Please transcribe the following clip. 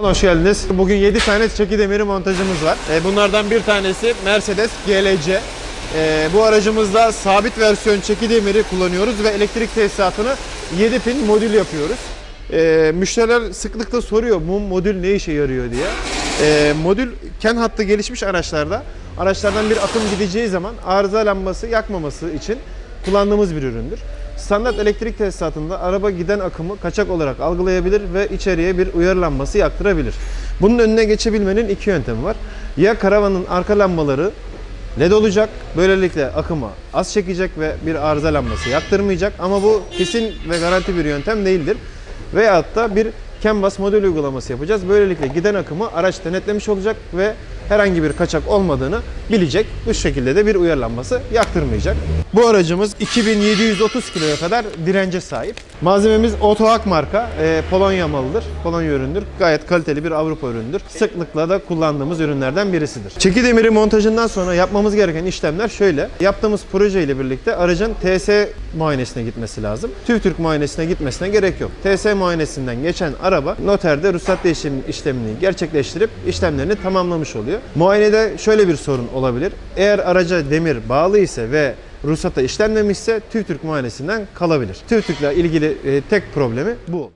Hoş geldiniz. Bugün 7 tane çeki demiri montajımız var. E, Bunlardan bir tanesi Mercedes GLC. E, Bu aracımızda sabit versiyon çeki demiri kullanıyoruz ve elektrik tesisatını 7 pin modül yapıyoruz. E, Müşteriler sıklıkla soruyor bu modül ne işe yarıyor diye. Modül ken hattı gelişmiş araçlarda araçlardan bir akım gideceği zaman arıza lambası yakmaması için kullandığımız bir üründür. Standart elektrik tesisatında araba giden akımı kaçak olarak algılayabilir ve içeriye bir uyarı lambası yaktırabilir. Bunun önüne geçebilmenin iki yöntemi var. Ya karavanın arka lambaları LED olacak. Böylelikle akımı az çekecek ve bir arıza lambası yaktırmayacak. Ama bu kesin ve garanti bir yöntem değildir. Veyahut da bir CAN bus modül uygulaması yapacağız. Böylelikle giden akımı araç denetlemiş olacak ve herhangi bir kaçak olmadığını bilecek. Bu şekilde de bir uyarlanması yaktırmayacak. Bu aracımız 2730 kiloya kadar dirence sahip. Malzememiz Otohak marka, e, Polonya malıdır. Polonya üründür. Gayet kaliteli bir Avrupa üründür. Sıklıkla da kullandığımız ürünlerden birisidir. Çeki demiri montajından sonra yapmamız gereken işlemler şöyle. Yaptığımız proje ile birlikte aracın TS muayenesine gitmesi lazım. TÜVTÜRK muayenesine gitmesine gerek yok. TS muayenesinden geçen araba noterde ruhsat değişim işlemini gerçekleştirip işlemlerini tamamlamış oluyor. Muayenede şöyle bir sorun olabilir. Eğer araca demir bağlı ise ve ruhsata işlenmemişse TÜVTÜRK muayenesinden kalabilir. TÜVTÜRK'le ilgili e, tek problemi bu.